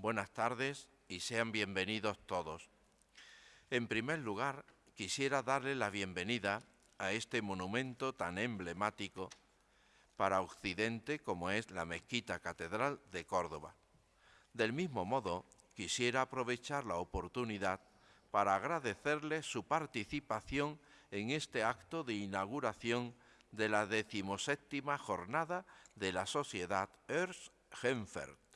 Buenas tardes y sean bienvenidos todos. En primer lugar, quisiera darle la bienvenida a este monumento tan emblemático para Occidente como es la Mezquita Catedral de Córdoba. Del mismo modo, quisiera aprovechar la oportunidad para agradecerle su participación en este acto de inauguración de la decimoséptima jornada de la Sociedad Ernst Henfert.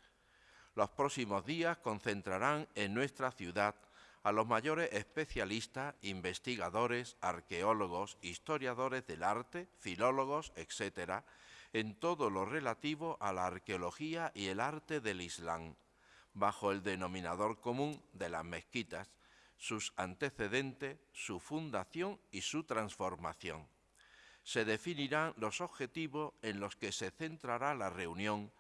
Los próximos días concentrarán en nuestra ciudad a los mayores especialistas, investigadores, arqueólogos, historiadores del arte, filólogos, etc., en todo lo relativo a la arqueología y el arte del Islam, bajo el denominador común de las mezquitas, sus antecedentes, su fundación y su transformación. Se definirán los objetivos en los que se centrará la reunión,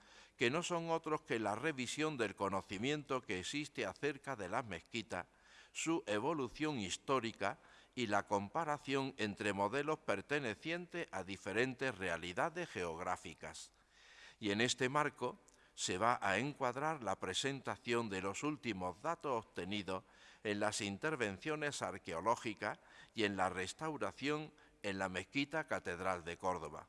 que no son otros que la revisión del conocimiento que existe acerca de las mezquitas, su evolución histórica y la comparación entre modelos pertenecientes a diferentes realidades geográficas. Y en este marco se va a encuadrar la presentación de los últimos datos obtenidos en las intervenciones arqueológicas y en la restauración en la mezquita Catedral de Córdoba.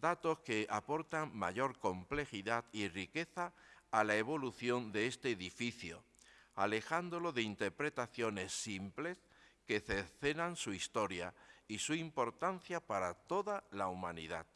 Datos que aportan mayor complejidad y riqueza a la evolución de este edificio, alejándolo de interpretaciones simples que cercenan su historia y su importancia para toda la humanidad.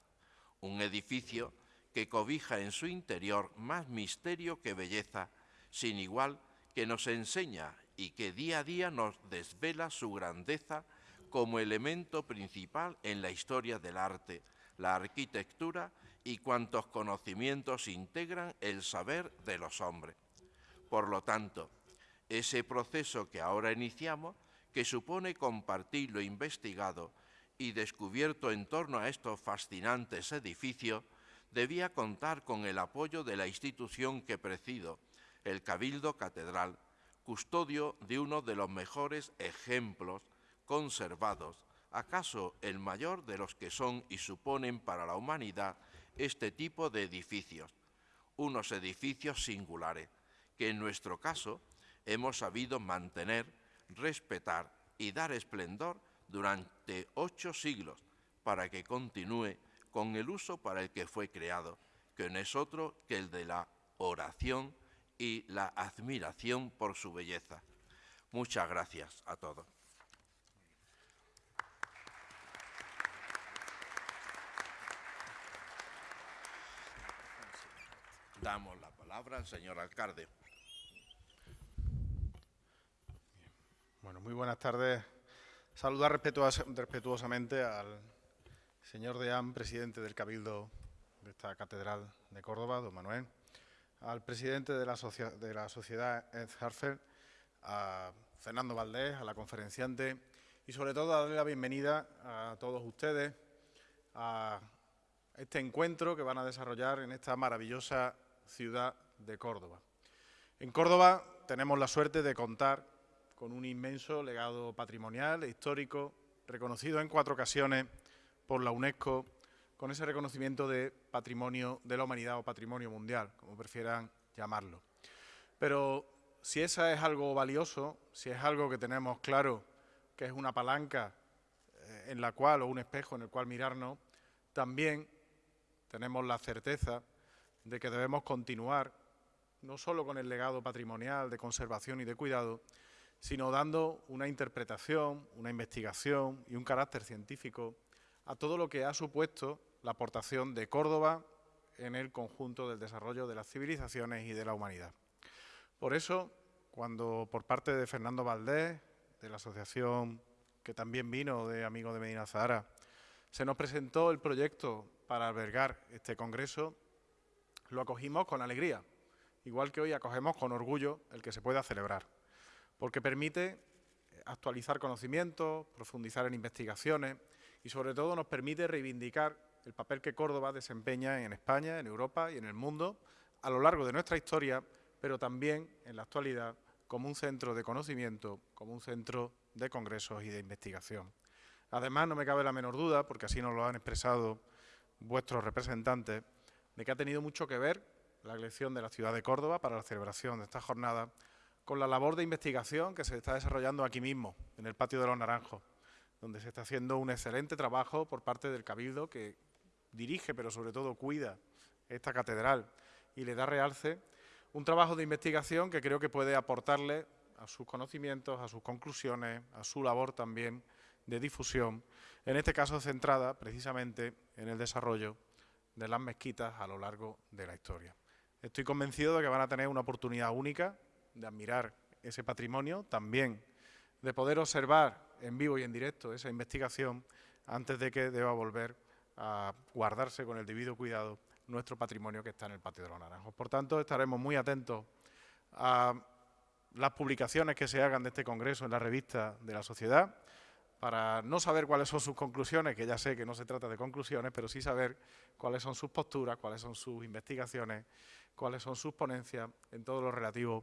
Un edificio que cobija en su interior más misterio que belleza, sin igual que nos enseña y que día a día nos desvela su grandeza como elemento principal en la historia del arte, la arquitectura y cuantos conocimientos integran el saber de los hombres. Por lo tanto, ese proceso que ahora iniciamos, que supone compartir lo investigado y descubierto en torno a estos fascinantes edificios, debía contar con el apoyo de la institución que presido, el Cabildo Catedral, custodio de uno de los mejores ejemplos conservados, acaso el mayor de los que son y suponen para la humanidad este tipo de edificios, unos edificios singulares, que en nuestro caso hemos sabido mantener, respetar y dar esplendor durante ocho siglos para que continúe con el uso para el que fue creado, que no es otro que el de la oración y la admiración por su belleza. Muchas gracias a todos. Damos la palabra al señor alcalde. Bueno, muy buenas tardes. Saludar respetuosamente al señor Deán, presidente del Cabildo de esta Catedral de Córdoba, don Manuel, al presidente de la, de la sociedad Ed Harfer, a Fernando Valdés, a la conferenciante y sobre todo darle la bienvenida a todos ustedes a este encuentro que van a desarrollar en esta maravillosa ciudad de Córdoba. En Córdoba tenemos la suerte de contar con un inmenso legado patrimonial e histórico, reconocido en cuatro ocasiones por la UNESCO, con ese reconocimiento de patrimonio de la humanidad o patrimonio mundial, como prefieran llamarlo. Pero si esa es algo valioso, si es algo que tenemos claro que es una palanca eh, en la cual, o un espejo en el cual mirarnos, también tenemos la certeza de que debemos continuar no solo con el legado patrimonial de conservación y de cuidado, sino dando una interpretación, una investigación y un carácter científico a todo lo que ha supuesto la aportación de Córdoba en el conjunto del desarrollo de las civilizaciones y de la humanidad. Por eso, cuando por parte de Fernando Valdés, de la asociación que también vino de Amigos de Medina Zahara, se nos presentó el proyecto para albergar este congreso, lo acogimos con alegría, igual que hoy acogemos con orgullo el que se pueda celebrar porque permite actualizar conocimientos, profundizar en investigaciones y sobre todo nos permite reivindicar el papel que Córdoba desempeña en España, en Europa y en el mundo a lo largo de nuestra historia, pero también en la actualidad como un centro de conocimiento, como un centro de congresos y de investigación. Además, no me cabe la menor duda, porque así nos lo han expresado vuestros representantes, de que ha tenido mucho que ver la elección de la ciudad de Córdoba para la celebración de esta jornada con la labor de investigación que se está desarrollando aquí mismo, en el Patio de los Naranjos, donde se está haciendo un excelente trabajo por parte del Cabildo que dirige, pero sobre todo cuida esta catedral y le da realce, un trabajo de investigación que creo que puede aportarle a sus conocimientos, a sus conclusiones, a su labor también de difusión, en este caso centrada precisamente en el desarrollo de las mezquitas a lo largo de la historia. Estoy convencido de que van a tener una oportunidad única de admirar ese patrimonio, también de poder observar en vivo y en directo esa investigación antes de que deba volver a guardarse con el debido cuidado nuestro patrimonio que está en el Patio de los Naranjos. Por tanto, estaremos muy atentos a las publicaciones que se hagan de este congreso en la revista de la sociedad, para no saber cuáles son sus conclusiones, que ya sé que no se trata de conclusiones, pero sí saber cuáles son sus posturas, cuáles son sus investigaciones, cuáles son sus ponencias en todo lo relativo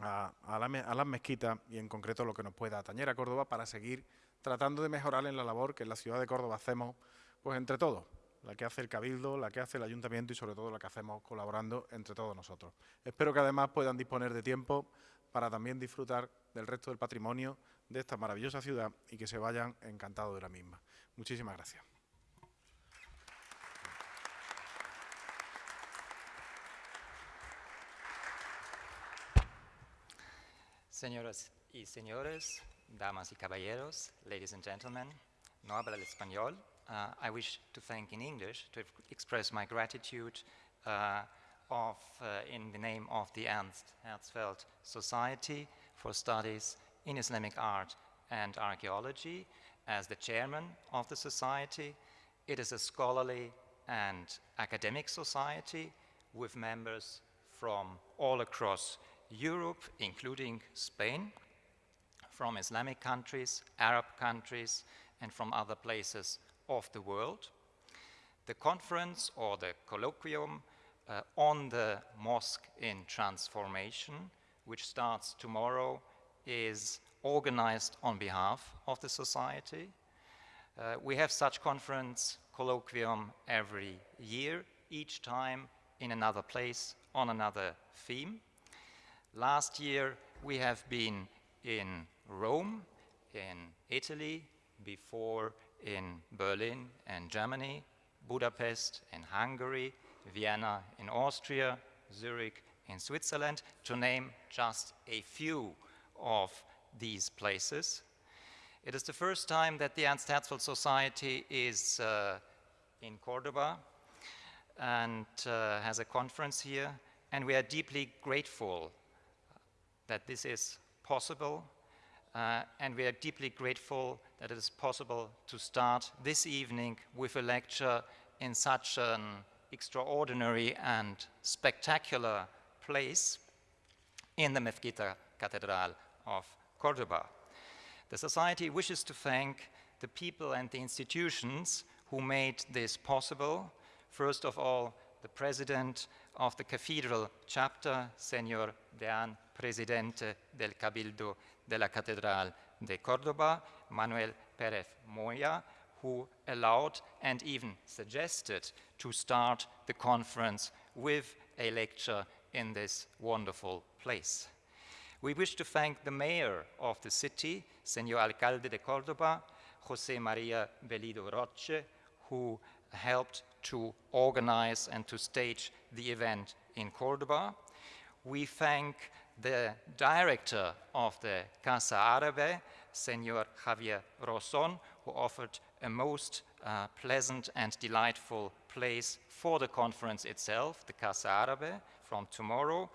a, las mezquitas y en concreto lo que nos pueda atañer a Córdoba para seguir tratando de mejorar en la labor que en la ciudad de Córdoba hacemos pues entre todos, la que hace el Cabildo, la que hace el Ayuntamiento y sobre todo la que hacemos colaborando entre todos nosotros. Espero que además puedan disponer de tiempo para también disfrutar del resto del patrimonio de esta maravillosa ciudad y que se vayan encantados de la misma. Muchísimas gracias. Señoras y señores, damas y caballeros, ladies and gentlemen, no habla el español. Uh, I wish to thank in English to express my gratitude uh, of, uh, in the name of the Ernst Herzfeld Society for Studies in Islamic Art and Archaeology as the chairman of the society. It is a scholarly and academic society with members from all across Europe, including Spain, from Islamic countries, Arab countries, and from other places of the world. The conference or the colloquium uh, on the mosque in transformation, which starts tomorrow, is organized on behalf of the society. Uh, we have such conference colloquium every year, each time in another place on another theme. Last year, we have been in Rome, in Italy, before in Berlin and Germany, Budapest in Hungary, Vienna in Austria, Zurich in Switzerland, to name just a few of these places. It is the first time that the Ernst Herzfeld Society is uh, in Cordoba and uh, has a conference here, and we are deeply grateful that this is possible, uh, and we are deeply grateful that it is possible to start this evening with a lecture in such an extraordinary and spectacular place in the Mezquita Cathedral of Cordoba. The Society wishes to thank the people and the institutions who made this possible. First of all, the President of the Cathedral Chapter, Senor Dean presidente del Cabildo de la Catedral de Córdoba, Manuel Pérez Moya, who allowed and even suggested to start the conference with a lecture in this wonderful place. We wish to thank the mayor of the city, Señor Alcalde de Córdoba, José María Bellido Roche, who helped to organize and to stage the event in Córdoba. We thank the director of the Casa Árabe, Senor Javier Roson, who offered a most uh, pleasant and delightful place for the conference itself, the Casa Árabe, from tomorrow.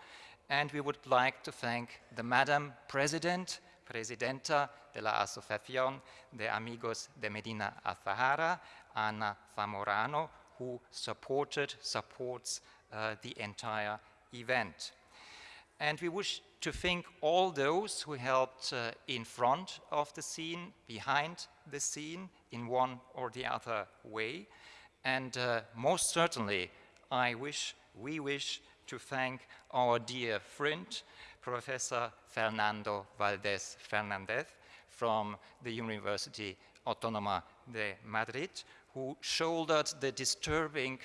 And we would like to thank the Madam President, Presidenta de la Asociación de Amigos de Medina Azahara, Ana Zamorano, who supported, supports uh, the entire event. And we wish to thank all those who helped uh, in front of the scene, behind the scene, in one or the other way. And uh, most certainly, I wish, we wish to thank our dear friend, Professor Fernando Valdés Fernandez from the University Autónoma de Madrid, who shouldered the disturbing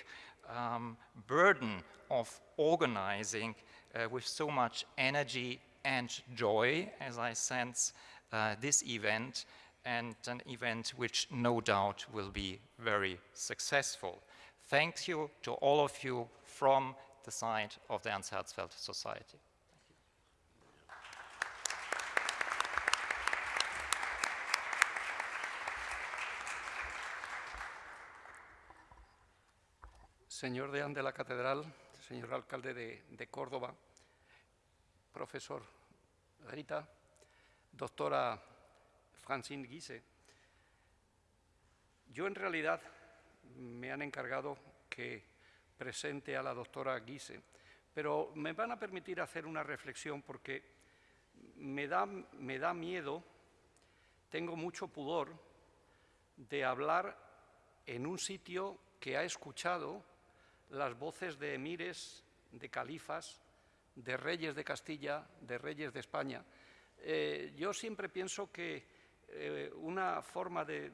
um, burden of organizing uh, with so much energy and joy, as I sense uh, this event, and an event which no doubt will be very successful. Thank you to all of you from the side of the Ernst Herzfeld Society. Señor deán de la Catedral, señor alcalde de, de Córdoba, profesor Rita, doctora Francine Guise, yo en realidad me han encargado que presente a la doctora Guise, pero me van a permitir hacer una reflexión porque me da, me da miedo, tengo mucho pudor de hablar en un sitio que ha escuchado las voces de emires, de califas, de reyes de Castilla, de reyes de España. Eh, yo siempre pienso que eh, una forma de,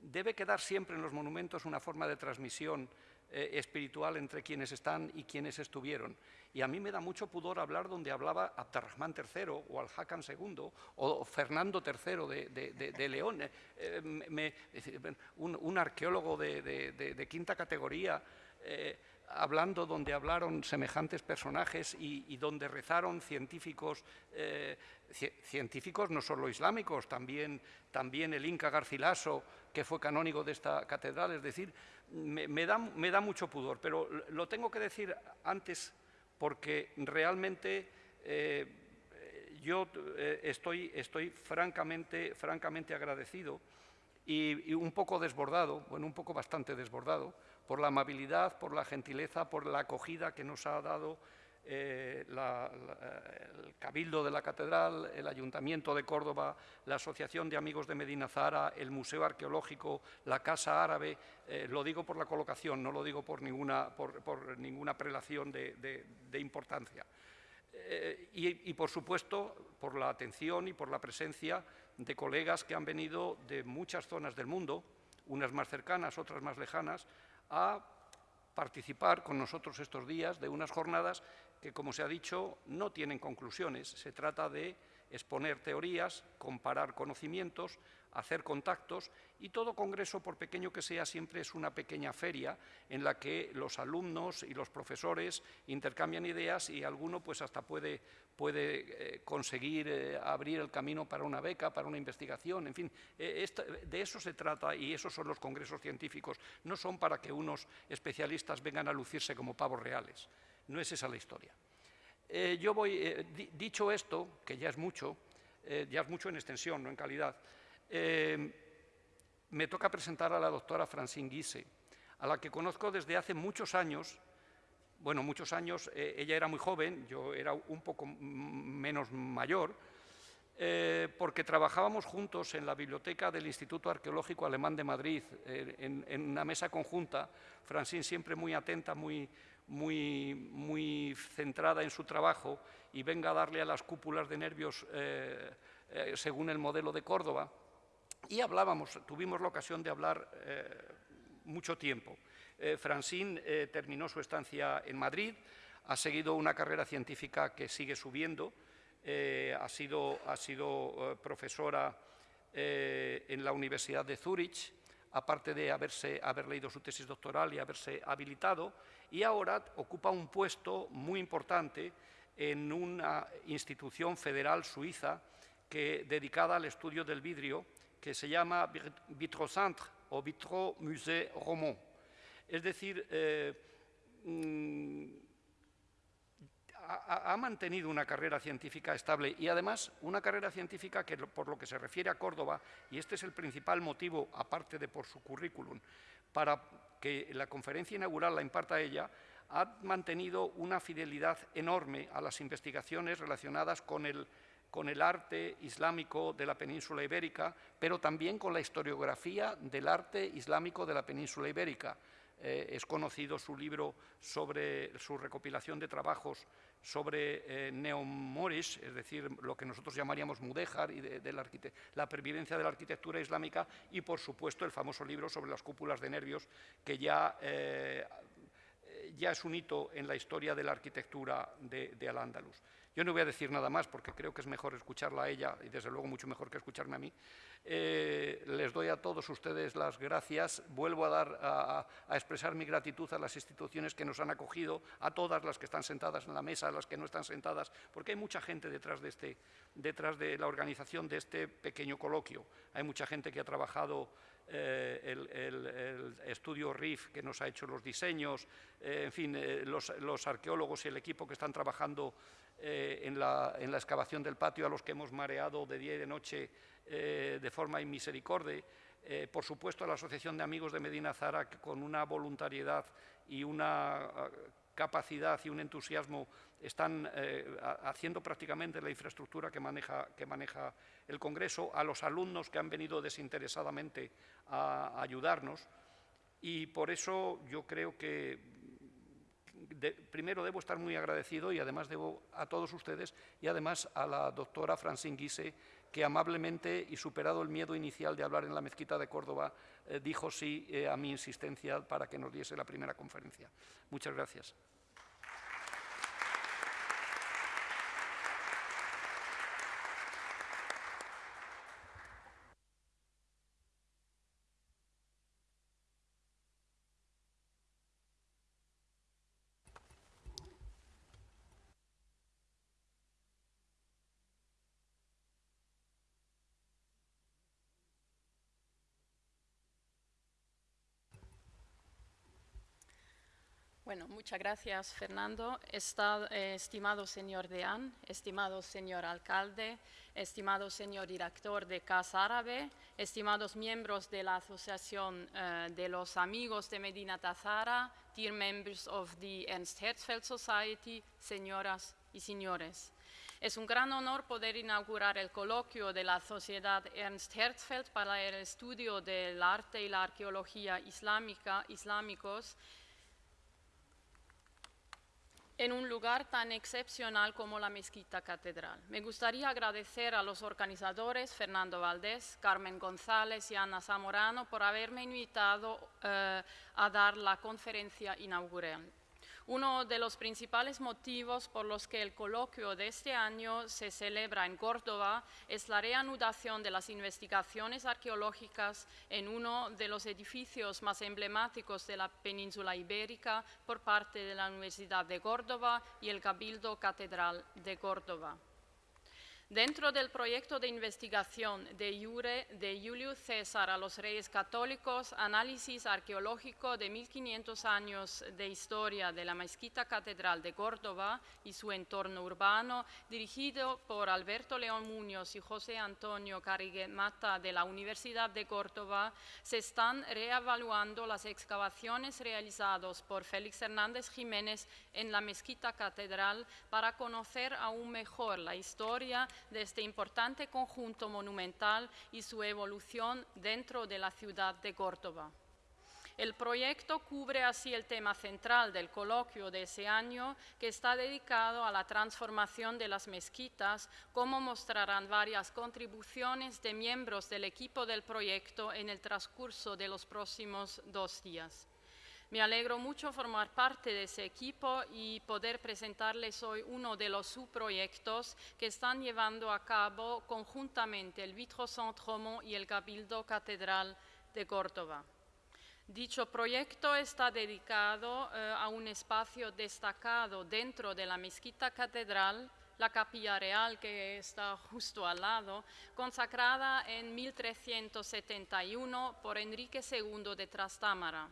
debe quedar siempre en los monumentos una forma de transmisión eh, espiritual entre quienes están y quienes estuvieron. Y a mí me da mucho pudor hablar donde hablaba Abderrahman III o Al-Hakam II o Fernando III de, León, un, arqueólogo de, quinta categoría hablando donde hablaron semejantes personajes y, donde rezaron científicos, eh, científicos no solo islámicos, también, también el Inca Garcilaso, que fue canónigo de esta catedral, es decir, me, da, mucho pudor, pero lo tengo que decir antes porque realmente eh, yo eh, estoy, estoy francamente, francamente agradecido y, y un poco desbordado, bueno, un poco bastante desbordado, por la amabilidad, por la gentileza, por la acogida que nos ha dado eh, el Cabildo de la Catedral, el Ayuntamiento de Córdoba, la Asociación de Amigos de Medina Zara, el Museo Arqueológico, la Casa Árabe. Eh, lo digo por la colocación, no lo digo por ninguna, por, ninguna prelación de, importancia. Eh, y, y, por supuesto, por la atención y por la presencia de colegas que han venido de muchas zonas del mundo, unas más cercanas, otras más lejanas, a participar con nosotros estos días de unas jornadas que, como se ha dicho, no tienen conclusiones. Se trata de exponer teorías, comparar conocimientos, hacer contactos y todo congreso, por pequeño que sea, siempre es una pequeña feria en la que los alumnos y los profesores intercambian ideas y alguno pues hasta puede, puede eh, conseguir eh, abrir el camino para una beca, para una investigación, en fin, eh, de eso se trata y esos son los congresos científicos, no son para que unos especialistas vengan a lucirse como pavos reales, no es esa la historia. yo voy, dicho esto, que ya es mucho, ya es mucho en extensión, no en calidad, eh, me toca presentar a la doctora Francine Guise, a la que conozco desde hace muchos años. Bueno, muchos años, eh, ella era muy joven, yo era un poco menos mayor, eh, porque trabajábamos juntos en la biblioteca del Instituto Arqueológico Alemán de Madrid, en, una mesa conjunta, Francine siempre muy atenta, muy, muy, muy centrada en su trabajo, y venga a darle a las cúpulas de nervios según el modelo de Córdoba. Y hablábamos, tuvimos la ocasión de hablar eh, mucho tiempo. Eh, Francine eh, terminó su estancia en Madrid, ha seguido una carrera científica que sigue subiendo, ha sido, ha sido profesora en la Universidad de Zúrich, aparte de haberse, haber leído su tesis doctoral y haberse habilitado, y ahora ocupa un puesto muy importante en una institución federal suiza que, dedicada al estudio del vidrio, que se llama Vitrocentre o Vitro Musée Romand. Es decir, eh, mm, ha, mantenido una carrera científica estable y además una carrera científica que por lo que se refiere a Córdoba, y este es el principal motivo, aparte de por su currículum, para que la conferencia inaugural la imparta ella, ha mantenido una fidelidad enorme a las investigaciones relacionadas con el con el arte islámico de la península ibérica, pero también con la historiografía del arte islámico de la península ibérica. Eh, es conocido su libro sobre su recopilación de trabajos sobre eh, es decir, lo que nosotros llamaríamos Mudéjar y de, la, la, pervivencia de la arquitectura islámica y, por supuesto, el famoso libro sobre las cúpulas de nervios que ya, eh, ya es un hito en la historia de la arquitectura de, de Al-Ándalus. Yo no voy a decir nada más porque creo que es mejor escucharla a ella y desde luego mucho mejor que escucharme a mí. Eh, les doy a todos ustedes las gracias. Vuelvo a, dar, a, expresar mi gratitud a las instituciones que nos han acogido, a todas las que están sentadas en la mesa, a las que no están sentadas, porque hay mucha gente detrás de, este, detrás de la organización de este pequeño coloquio. Hay mucha gente que ha trabajado eh, el, estudio RIF que nos ha hecho los diseños, eh, en fin, los, los, arqueólogos y el equipo que están trabajando eh, en, la, excavación del patio a los que hemos mareado de día y de noche eh, de forma inmisericordia. Eh, por supuesto, a la Asociación de Amigos de Medina Zara, que con una voluntariedad y una ah, capacidad y un entusiasmo están haciendo prácticamente la infraestructura que maneja, que maneja el Congreso, a los alumnos que han venido desinteresadamente a ayudarnos. Y por eso yo creo que primero debo estar muy agradecido y además debo a todos ustedes y además a la doctora Francine Guise, que amablemente y superado el miedo inicial de hablar en la mezquita de Córdoba, eh, dijo sí eh, a mi insistencia para que nos diese la primera conferencia. Muchas gracias. Bueno, muchas gracias, Fernando. Eh, estimado señor Deán, estimado señor alcalde, estimado señor director de Casa Árabe, estimados miembros de la Asociación eh, de los Amigos de Medina Tazara, dear members of the Ernst Herzfeld Society, señoras y señores. Es un gran honor poder inaugurar el coloquio de la Sociedad Ernst Herzfeld para el estudio del arte y la arqueología islámica, islámicos en un lugar tan excepcional como la Mezquita Catedral. Me gustaría agradecer a los organizadores, Fernando Valdés, Carmen González y Ana Zamorano, por haberme invitado eh, a dar la conferencia inaugural. Uno de los principales motivos por los que el coloquio de este año se celebra en Córdoba es la reanudación de las investigaciones arqueológicas en uno de los edificios más emblemáticos de la península ibérica por parte de la Universidad de Córdoba y el Cabildo Catedral de Córdoba. Dentro del proyecto de investigación de Iure de Julio César a los Reyes Católicos, análisis arqueológico de 1500 años de historia de la Mezquita Catedral de Córdoba y su entorno urbano, dirigido por Alberto León Muñoz y José Antonio Carrigue Mata de la Universidad de Córdoba, se están reevaluando las excavaciones realizadas por Félix Hernández Jiménez en la Mezquita Catedral para conocer aún mejor la historia de este importante conjunto monumental y su evolución dentro de la ciudad de Córdoba. El proyecto cubre así el tema central del coloquio de ese año, que está dedicado a la transformación de las mezquitas, como mostrarán varias contribuciones de miembros del equipo del proyecto en el transcurso de los próximos dos días. Me alegro mucho formar parte de ese equipo y poder presentarles hoy uno de los subproyectos que están llevando a cabo conjuntamente el Vitro Saint-Romond y el Cabildo Catedral de Córdoba. Dicho proyecto está dedicado eh, a un espacio destacado dentro de la mezquita catedral, la capilla real que está justo al lado, consagrada en 1371 por Enrique II de Trastámara.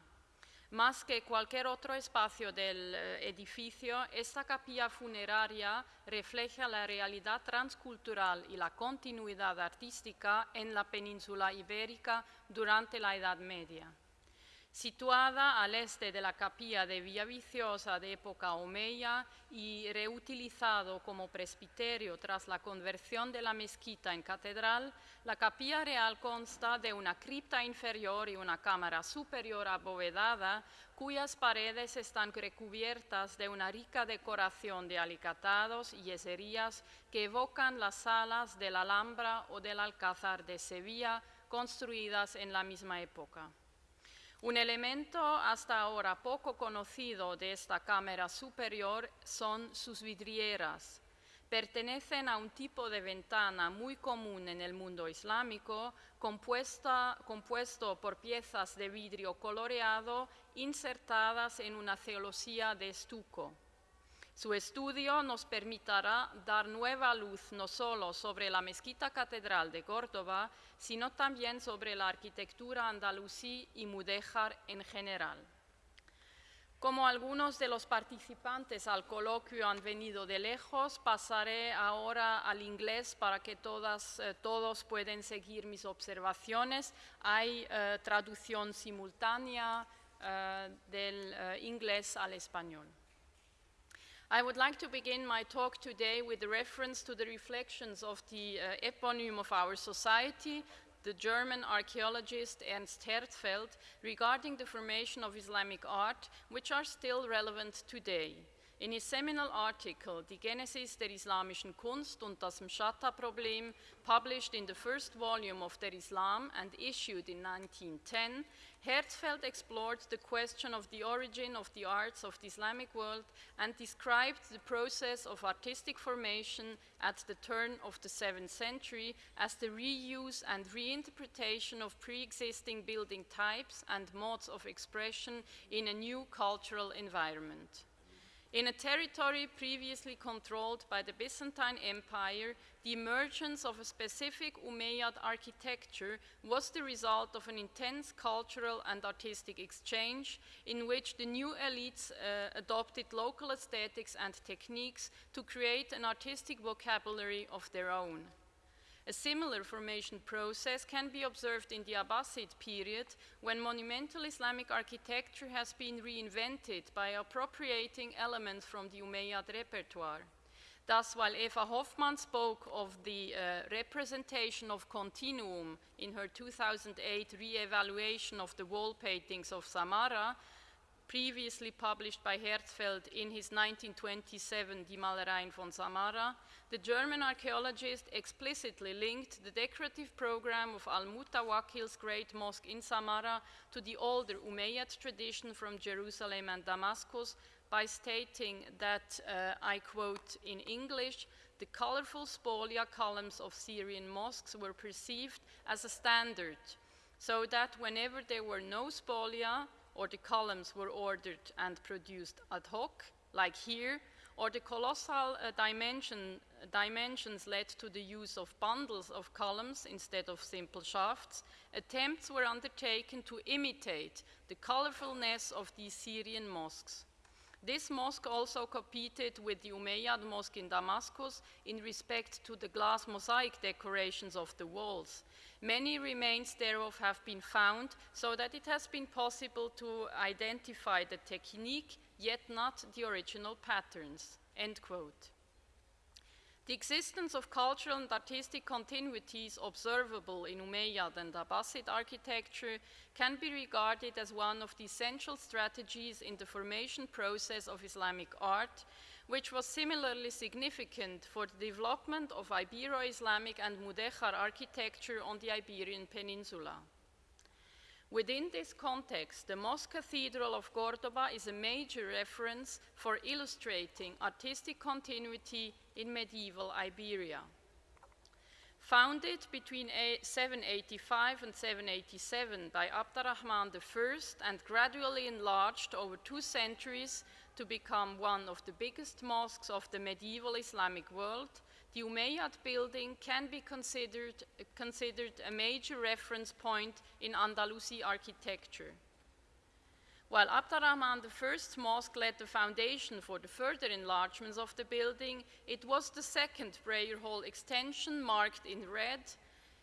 Más que cualquier otro espacio del eh, edificio, esta capilla funeraria refleja la realidad transcultural y la continuidad artística en la península ibérica durante la Edad Media. Situada al este de la capilla de Villaviciosa de época omeya y reutilizado como presbiterio tras la conversión de la mezquita en catedral, la capilla real consta de una cripta inferior y una cámara superior abovedada, cuyas paredes están recubiertas de una rica decoración de alicatados y yeserías que evocan las salas de la Alhambra o del Alcázar de Sevilla, construidas en la misma época. Un elemento hasta ahora poco conocido de esta cámara superior son sus vidrieras. Pertenecen a un tipo de ventana muy común en el mundo islámico, compuesta, compuesto por piezas de vidrio coloreado insertadas en una celosía de estuco. Su estudio nos permitirá dar nueva luz no solo sobre la mezquita catedral de Córdoba, sino también sobre la arquitectura andalusí y mudéjar en general. Como algunos de los participantes al coloquio han venido de lejos, pasaré ahora al inglés para que todas, eh, todos puedan seguir mis observaciones. Hay eh, traducción simultánea eh, del inglés al español. I would like to begin my talk today with a reference to the reflections of the uh, eponym of our society, the German archaeologist Ernst Herzfeld, regarding the formation of Islamic art, which are still relevant today. In his seminal article, Die Genesis der islamischen Kunst und das Mshatta-Problem, published in the first volume of Der Islam and issued in 1910, Herzfeld explored the question of the origin of the arts of the Islamic world and described the process of artistic formation at the turn of the 7th century as the reuse and reinterpretation of pre-existing building types and modes of expression in a new cultural environment. In a territory previously controlled by the Byzantine Empire, the emergence of a specific Umayyad architecture was the result of an intense cultural and artistic exchange in which the new elites uh, adopted local aesthetics and techniques to create an artistic vocabulary of their own. A similar formation process can be observed in the Abbasid period when monumental Islamic architecture has been reinvented by appropriating elements from the Umayyad repertoire. Thus, while Eva Hoffmann spoke of the uh, representation of continuum in her 2008 re-evaluation of the wall paintings of Samarra, previously published by Herzfeld in his 1927 Die Malereien von Samarra, the German archaeologist explicitly linked the decorative program of Al-Mutawakkil's great mosque in Samarra to the older Umayyad tradition from Jerusalem and Damascus by stating that, uh, I quote in English, the colorful spolia columns of Syrian mosques were perceived as a standard, so that whenever there were no spolia, or the columns were ordered and produced ad hoc, like here, or the colossal uh, dimension, dimensions led to the use of bundles of columns instead of simple shafts, attempts were undertaken to imitate the colorfulness of these Syrian mosques. This mosque also competed with the Umayyad mosque in Damascus in respect to the glass mosaic decorations of the walls. Many remains thereof have been found, so that it has been possible to identify the technique, yet not the original patterns. End quote. The existence of cultural and artistic continuities observable in Umayyad and Abbasid architecture can be regarded as one of the essential strategies in the formation process of Islamic art, which was similarly significant for the development of Ibero-Islamic and Mudejar architecture on the Iberian Peninsula. Within this context, the Mosque Cathedral of Cordoba is a major reference for illustrating artistic continuity in medieval Iberia. Founded between 785 and 787 by Abdurrahman I and gradually enlarged over two centuries to become one of the biggest mosques of the medieval Islamic world, the Umayyad building can be considered, considered a major reference point in Andalusi architecture. While Abdurrahman I's mosque laid the foundation for the further enlargements of the building, it was the second prayer hall extension marked in red,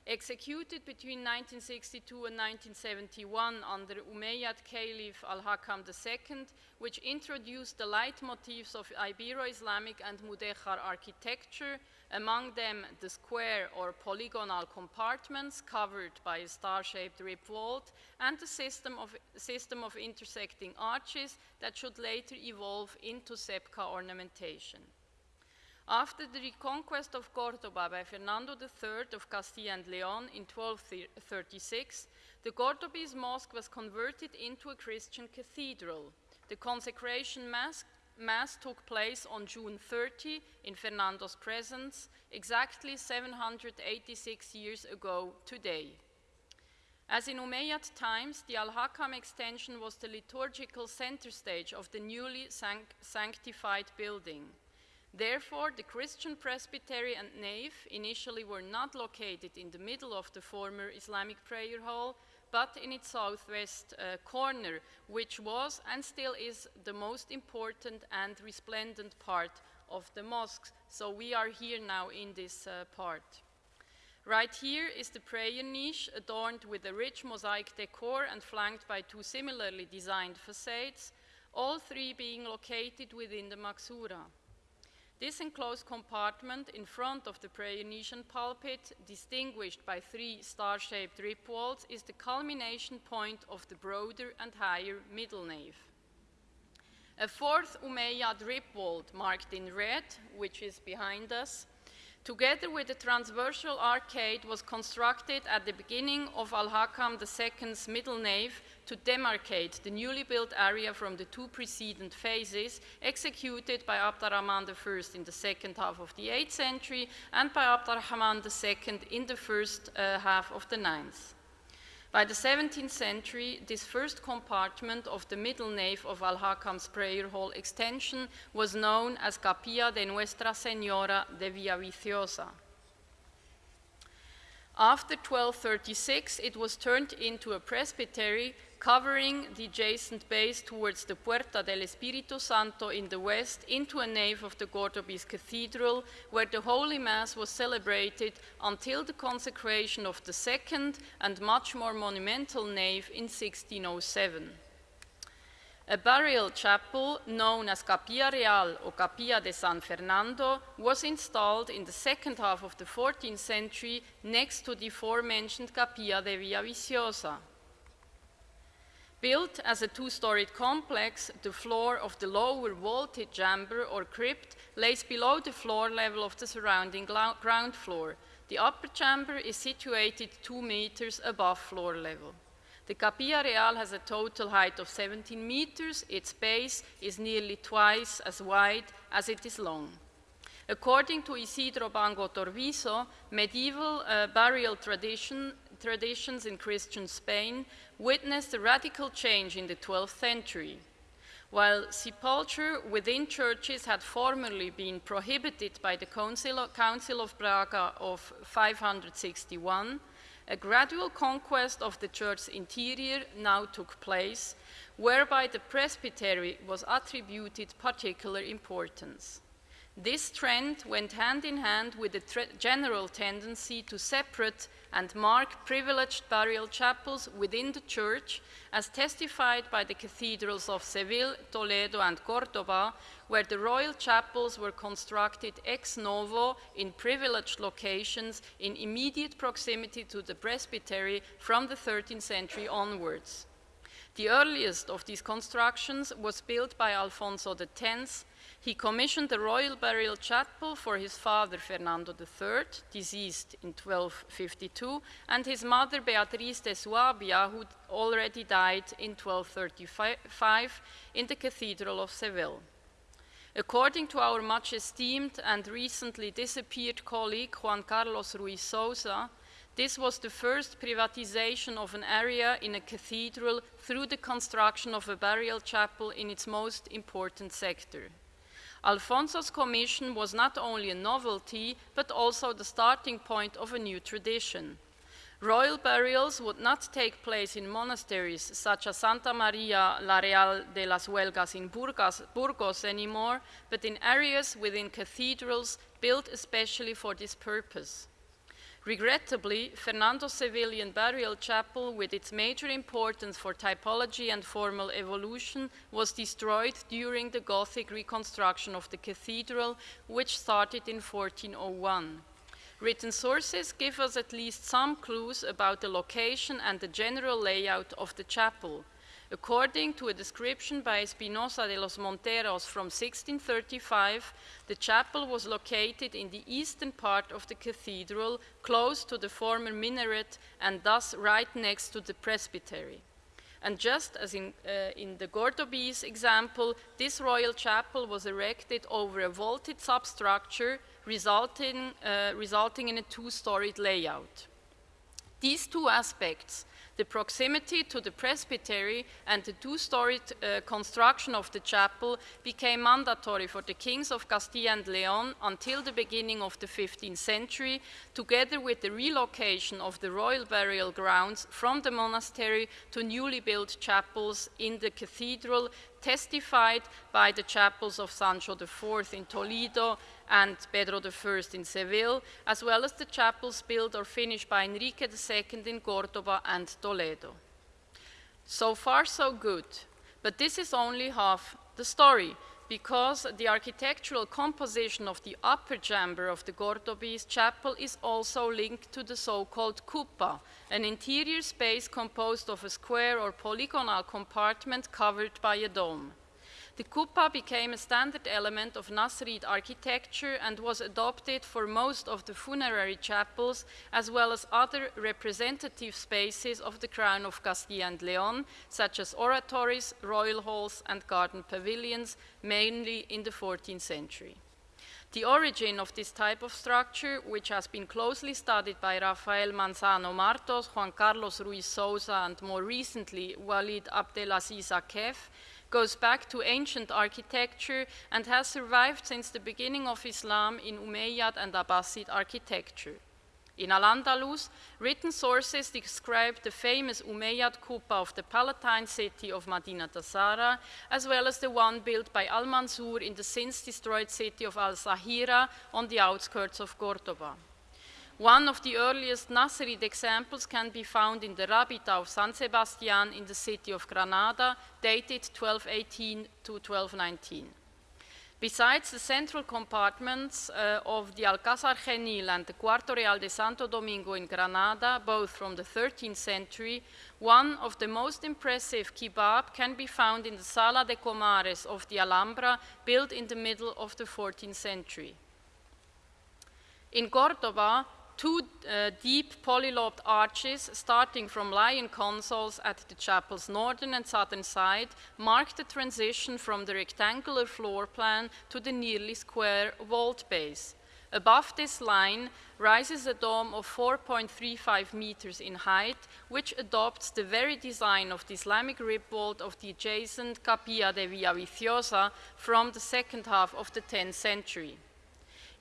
executed between 1962 and 1971 under Umayyad Caliph al-Hakam II, which introduced the leitmotifs of Ibero-Islamic and Mudejar architecture, among them the square or polygonal compartments covered by a star-shaped rib vault and the system of, system of intersecting arches that should later evolve into sebka ornamentation. After the reconquest of Cordoba by Fernando III of Castilla and Leon in 1236, The Cordobese mosque was converted into a Christian cathedral. The consecration mass, mass took place on June 30 in Fernando's presence, exactly 786 years ago today. As in Umayyad times, the Al-Hakam extension was the liturgical center stage of the newly sanct sanctified building. Therefore, the Christian presbytery and nave initially were not located in the middle of the former Islamic prayer hall, but in its southwest uh, corner, which was and still is the most important and resplendent part of the mosque. So we are here now in this uh, part. Right here is the prayer niche adorned with a rich mosaic decor and flanked by two similarly designed facades, all three being located within the Maksura. This enclosed compartment in front of the niche pulpit, distinguished by three star-shaped rib vaults, is the culmination point of the broader and higher middle nave. A fourth Umayyad rib vault marked in red, which is behind us, together with the transversal arcade was constructed at the beginning of Al-Hakam II's middle nave to demarcate the newly built area from the two preceding phases executed by Abd al-Rahman I in the second half of the 8th century and by Abd al-Rahman II in the first uh, half of the 9th. By the 17th century, this first compartment of the middle nave of Al-Hakam's prayer hall extension was known as Capilla de Nuestra Señora de Villaviciosa. After 1236, it was turned into a presbytery covering the adjacent base towards the Puerta del Espíritu Santo in the west into a nave of the Cordobese Cathedral, where the Holy Mass was celebrated until the consecration of the second and much more monumental nave in 1607. A burial chapel known as Capilla Real or Capilla de San Fernando was installed in the second half of the 14th century next to the aforementioned Capilla de Villaviciosa. Built as a two-storied complex, the floor of the lower vaulted chamber or crypt lays below the floor level of the surrounding ground floor. The upper chamber is situated two meters above floor level. The Capilla Real has a total height of 17 meters. Its base is nearly twice as wide as it is long. According to Isidro Bango Torviso, medieval uh, burial tradition, traditions in Christian Spain witnessed a radical change in the 12th century. While sepulture within churches had formerly been prohibited by the Council of Braga of 561, a gradual conquest of the church's interior now took place, whereby the presbytery was attributed particular importance. This trend went hand in hand with the general tendency to separate and mark privileged burial chapels within the church, as testified by the cathedrals of Seville, Toledo, and Cordoba, where the royal chapels were constructed ex novo in privileged locations in immediate proximity to the presbytery from the 13th century onwards. The earliest of these constructions was built by Alfonso X he commissioned the royal burial chapel for his father Fernando III, deceased in 1252, and his mother Beatrice de Suabia, who already died in 1235 in the Cathedral of Seville. According to our much esteemed and recently disappeared colleague Juan Carlos Ruiz Souza, this was the first privatization of an area in a cathedral through the construction of a burial chapel in its most important sector. Alfonso's commission was not only a novelty, but also the starting point of a new tradition. Royal burials would not take place in monasteries such as Santa Maria la Real de las Huelgas in Burgos, Burgos anymore, but in areas within cathedrals built especially for this purpose. Regrettably, Fernando's Sevillian burial chapel, with its major importance for typology and formal evolution, was destroyed during the Gothic reconstruction of the cathedral, which started in 1401. Written sources give us at least some clues about the location and the general layout of the chapel. According to a description by Espinosa de los Monteros from 1635, the chapel was located in the eastern part of the cathedral, close to the former minaret and thus right next to the presbytery. And just as in, uh, in the Cordobese example, this royal chapel was erected over a vaulted substructure, resulting, uh, resulting in a two-storied layout. These two aspects, the proximity to the presbytery and the two-storied uh, construction of the chapel became mandatory for the kings of Castilla and Leon until the beginning of the 15th century, together with the relocation of the royal burial grounds from the monastery to newly built chapels in the cathedral, testified by the chapels of Sancho IV in Toledo and Pedro I in Seville, as well as the chapels built or finished by Enrique II in Cordoba and Toledo. So far, so good. But this is only half the story, because the architectural composition of the upper chamber of the Cordobese chapel is also linked to the so-called qubba, an interior space composed of a square or polygonal compartment covered by a dome. The qubba became a standard element of Nasrid architecture and was adopted for most of the funerary chapels as well as other representative spaces of the Crown of Castilla and Leon, such as oratories, royal halls, and garden pavilions, mainly in the 14th century. The origin of this type of structure, which has been closely studied by Rafael Manzano Martos, Juan Carlos Ruiz Souza, and more recently Walid Abdelaziz Akef, goes back to ancient architecture and has survived since the beginning of Islam in Umayyad and Abbasid architecture. In Al-Andalus, written sources describe the famous Umayyad Qubba of the Palatine city of Madinat Azara, as well as the one built by Al-Mansur in the since destroyed city of Al-Zahira on the outskirts of Cordoba. One of the earliest Nasrid examples can be found in the Rabita of San Sebastian in the city of Granada, dated 1218 to 1219. Besides the central compartments uh, of the Alcázar Genil and the Cuarto Real de Santo Domingo in Granada, both from the 13th century, one of the most impressive qubab can be found in the Sala de Comares of the Alhambra, built in the middle of the 14th century. In Cordoba, two uh, deep polylobed arches starting from lion consoles at the chapel's northern and southern side mark the transition from the rectangular floor plan to the nearly square vault base. Above this line rises a dome of 4.35 meters in height, which adopts the very design of the Islamic rib vault of the adjacent Capilla de Villaviciosa from the second half of the 10th century.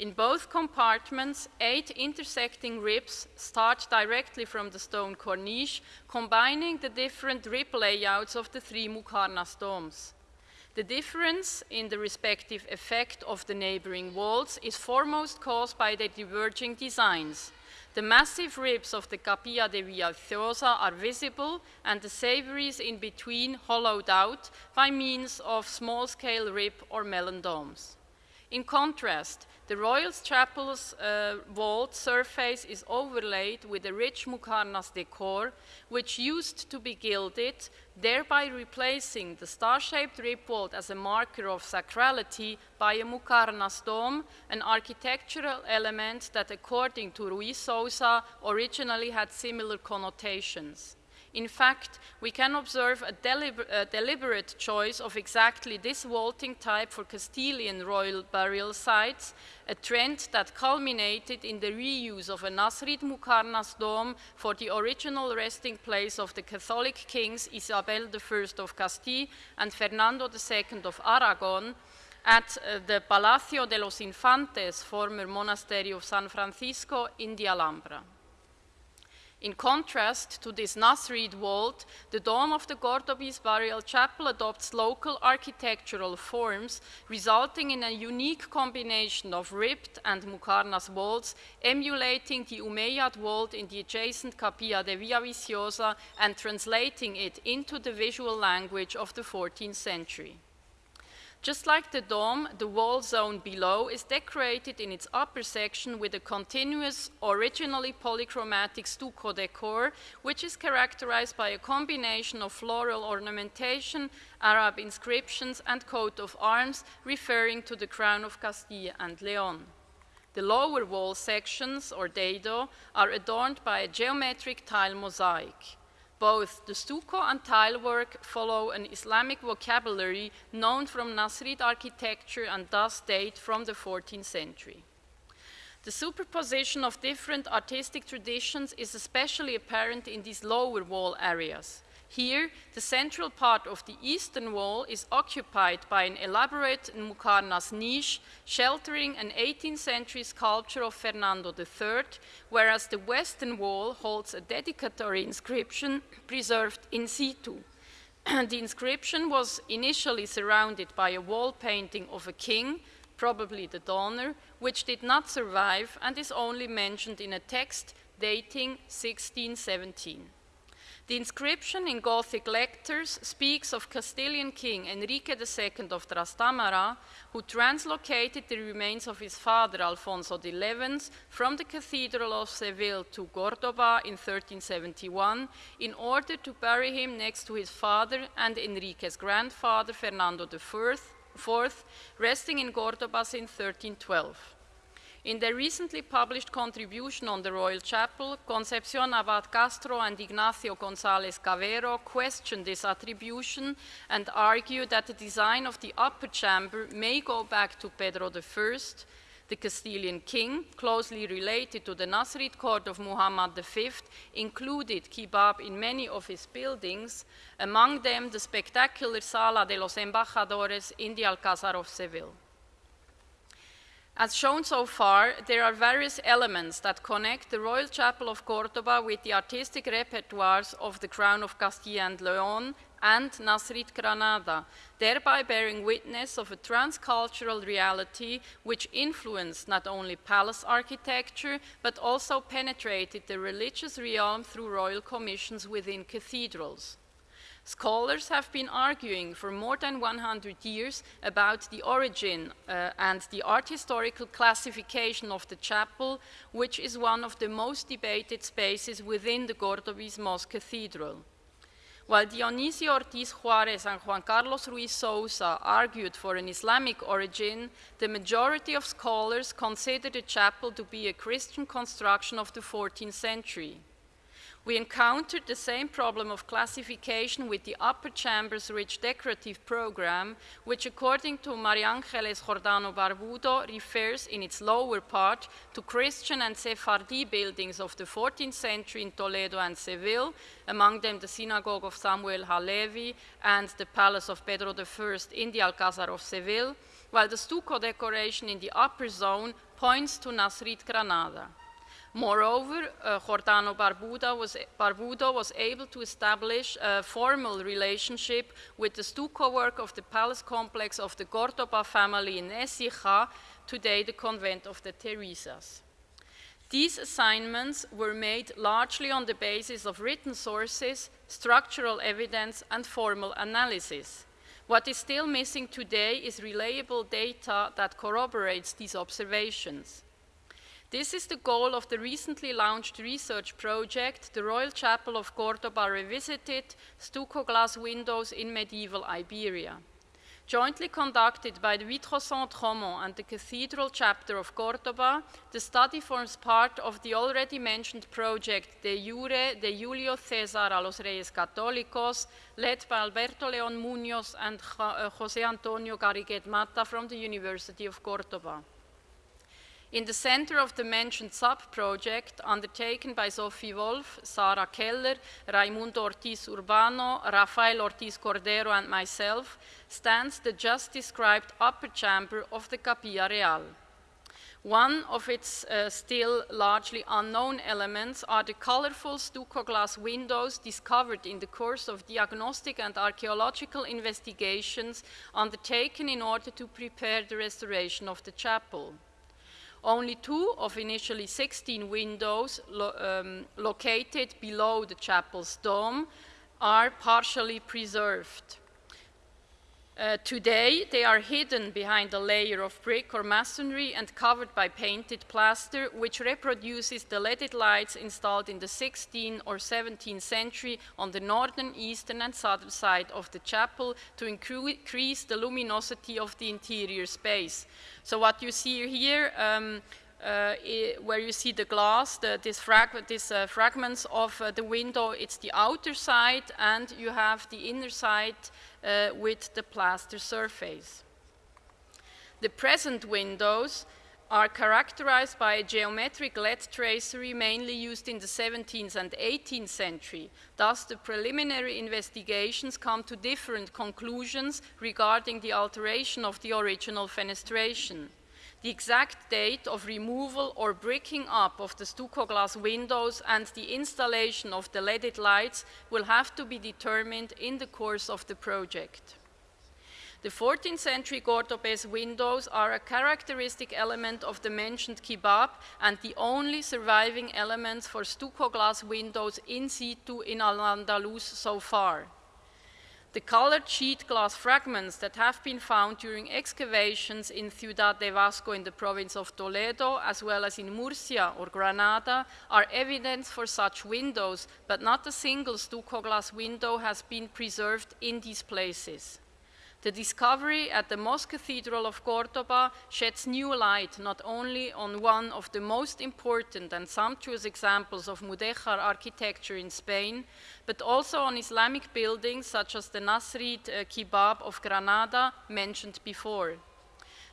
In both compartments, eight intersecting ribs start directly from the stone corniche, combining the different rib layouts of the three Muqarnas domes. The difference in the respective effect of the neighboring walls is foremost caused by their diverging designs. The massive ribs of the Capilla de Villaviciosa are visible and the severies in between hollowed out by means of small-scale rib or melon domes. In contrast, the Royal Chapel's uh, vault surface is overlaid with a rich Muqarnas decor, which used to be gilded, thereby replacing the star-shaped rib vault as a marker of sacrality by a Muqarnas dome, an architectural element that, according to Ruiz Souza, originally had similar connotations. In fact, we can observe a, deliber a, deliberate choice of exactly this vaulting type for Castilian royal burial sites, a trend that culminated in the reuse of a Nasrid Muqarnas dome for the original resting place of the Catholic kings Isabel I of Castile and Fernando II of Aragon, at uh, the Palacio de los Infantes, former monastery of San Francisco in the Alhambra. In contrast to this Nasrid vault, the dome of the Cordobese burial chapel adopts local architectural forms, resulting in a unique combination of ribbed and Muqarnas vaults, emulating the Umayyad vault in the adjacent Capilla de Villaviciosa and translating it into the visual language of the 14th century. Just like the dome, the wall zone below is decorated in its upper section with a continuous, originally polychromatic stucco decor, which is characterized by a combination of floral ornamentation, Arab inscriptions, and coat of arms referring to the crown of Castile and Leon. The lower wall sections, or dado, are adorned by a geometric tile mosaic. Both the stucco and tile work follow an Islamic vocabulary known from Nasrid architecture and thus date from the 14th century. The superposition of different artistic traditions is especially apparent in these lower wall areas. Here, the central part of the eastern wall is occupied by an elaborate Muqarnas niche sheltering an 18th century sculpture of Fernando III, whereas the western wall holds a dedicatory inscription preserved in situ. the inscription was initially surrounded by a wall painting of a king, probably the donor, which did not survive and is only mentioned in a text dating 1617. The inscription in Gothic letters speaks of Castilian King Enrique II of Trastamara, who translocated the remains of his father Alfonso XI from the Cathedral of Seville to Cordoba in 1371 in order to bury him next to his father and Enrique's grandfather Fernando IV, resting in Cordoba since 1312. In their recently published contribution on the Royal Chapel, Concepcion Abad Castro and Ignacio González Cavero questioned this attribution and argue that the design of the upper chamber may go back to Pedro I, the Castilian king, closely related to the Nasrid court of Muhammad V, included qubab in many of his buildings, among them the spectacular Sala de los Embajadores in the Alcázar of Seville. As shown so far, there are various elements that connect the Royal Chapel of Cordoba with the artistic repertoires of the Crown of Castile and Leon and Nasrid Granada, thereby bearing witness of a transcultural reality which influenced not only palace architecture, but also penetrated the religious realm through royal commissions within cathedrals. Scholars have been arguing for more than 100 years about the origin uh, and the art historical classification of the chapel, which is one of the most debated spaces within the Cordobese Mosque Cathedral. While Dionisio Ortiz Juarez and Juan Carlos Ruiz Souza argued for an Islamic origin, the majority of scholars consider the chapel to be a Christian construction of the 14th century. We encountered the same problem of classification with the upper chamber's rich decorative program, which according to Mariangeles Jordano Barbudo refers in its lower part to Christian and Sephardi buildings of the 14th century in Toledo and Seville, among them the synagogue of Samuel Halevi and the palace of Pedro I in the Alcázar of Seville, while the stucco decoration in the upper zone points to Nasrid Granada. Moreover, uh, Jordano Barbudo was, Barbudo was able to establish a formal relationship with the stucco work of the palace complex of the Cordoba family in Écija, today the convent of the Teresas. These assignments were made largely on the basis of written sources, structural evidence, and formal analysis. What is still missing today is reliable data that corroborates these observations. This is the goal of the recently launched research project, the Royal Chapel of Cordoba Revisited, Stucco Glass Windows in Medieval Iberia. Jointly conducted by the Vitrocentre and the Cathedral Chapter of Cordoba, the study forms part of the already mentioned project De Jure de Julio César a los Reyes Católicos, led by Alberto León Muñoz and uh, José Antonio Garriguet Mata from the University of Cordoba. In the center of the mentioned sub-project, undertaken by Sophie Wolf, Sarah Keller, Raimundo Ortiz Urbano, Rafael Ortiz Cordero, and myself, stands the just described upper chamber of the Capilla Real. One of its uh, still largely unknown elements are the colorful stucco glass windows discovered in the course of diagnostic and archaeological investigations undertaken in order to prepare the restoration of the chapel. Only two of initially 16 windows lo um, located below the chapel's dome are partially preserved. Uh, today, they are hidden behind a layer of brick or masonry and covered by painted plaster, which reproduces the leaded lights installed in the 16th or 17th century on the northern, eastern, and southern side of the chapel to increase the luminosity of the interior space. So what you see here, um, uh, where you see the glass, the, this, frag this uh, fragments of uh, the window, it's the outer side, and you have the inner side with the plaster surface. The present windows are characterized by a geometric lead tracery mainly used in the 17th and 18th century. Thus, the preliminary investigations come to different conclusions regarding the alteration of the original fenestration. The exact date of removal or breaking up of the stucco glass windows and the installation of the leaded lights will have to be determined in the course of the project. The 14th century Cordobese windows are a characteristic element of the mentioned qubab and the only surviving elements for stucco glass windows in situ in Al-Andalus so far. The colored sheet glass fragments that have been found during excavations in Ciudad de Vasco in the province of Toledo, as well as in Murcia or Granada, are evidence for such windows, but not a single stucco glass window has been preserved in these places. The discovery at the Mosque Cathedral of Cordoba sheds new light not only on one of the most important and sumptuous examples of Mudéjar architecture in Spain, but also on Islamic buildings such as the Nasrid uh, Qubab of Granada mentioned before.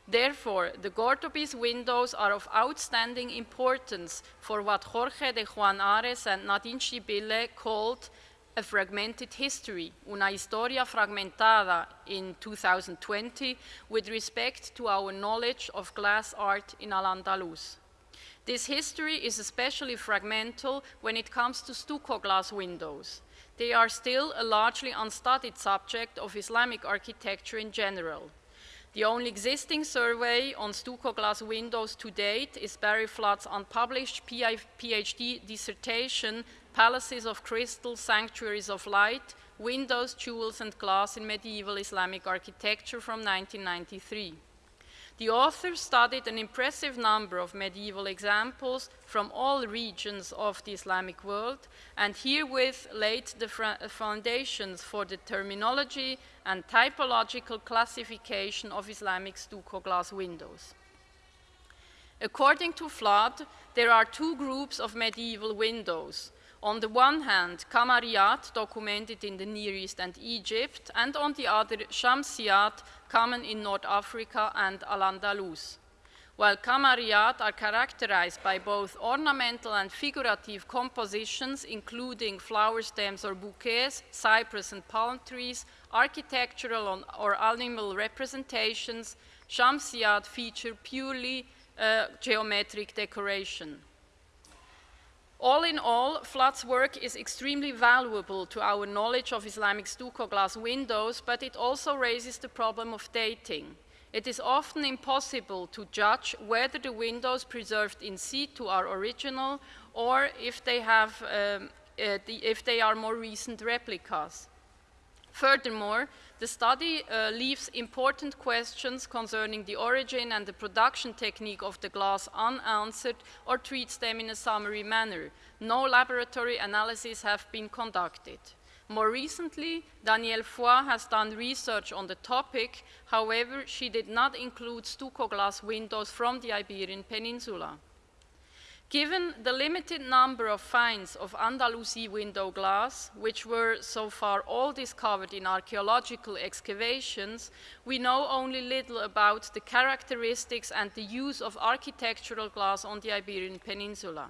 Therefore, the Cordobese windows are of outstanding importance for what Jorge de Juan Ares and Nadine Schibille called a Fragmented History, Una Historia Fragmentada in 2020 with respect to our knowledge of glass art in Al-Andalus. This history is especially fragmental when it comes to stucco glass windows. They are still a largely unstudied subject of Islamic architecture in general. The only existing survey on stucco glass windows to date is Barry Flood's unpublished PhD dissertation palaces of crystal, sanctuaries of light, windows, jewels, and glass in medieval Islamic architecture from 1993. The author studied an impressive number of medieval examples from all regions of the Islamic world and herewith laid the uh, foundations for the terminology and typological classification of Islamic stucco glass windows. According to Flood, there are two groups of medieval windows, on the one hand, Kamariyat, documented in the Near East and Egypt, and on the other, Shamsiyat, common in North Africa and Al-Andalus. While Kamariyat are characterized by both ornamental and figurative compositions, including flower stems or bouquets, cypress and palm trees, architectural or animal representations, Shamsiyat feature purely uh, geometric decoration. All in all, Flood's work is extremely valuable to our knowledge of Islamic stucco glass windows, but it also raises the problem of dating. It is often impossible to judge whether the windows preserved in situ are original or if they, have, um, uh, the, if they are more recent replicas. Furthermore, the study uh, leaves important questions concerning the origin and the production technique of the glass unanswered or treats them in a summary manner. No laboratory analyses have been conducted. More recently, Danièle Foy has done research on the topic, however, she did not include stucco glass windows from the Iberian Peninsula. Given the limited number of finds of Andalusi window glass, which were so far all discovered in archaeological excavations, we know only little about the characteristics and the use of architectural glass on the Iberian Peninsula.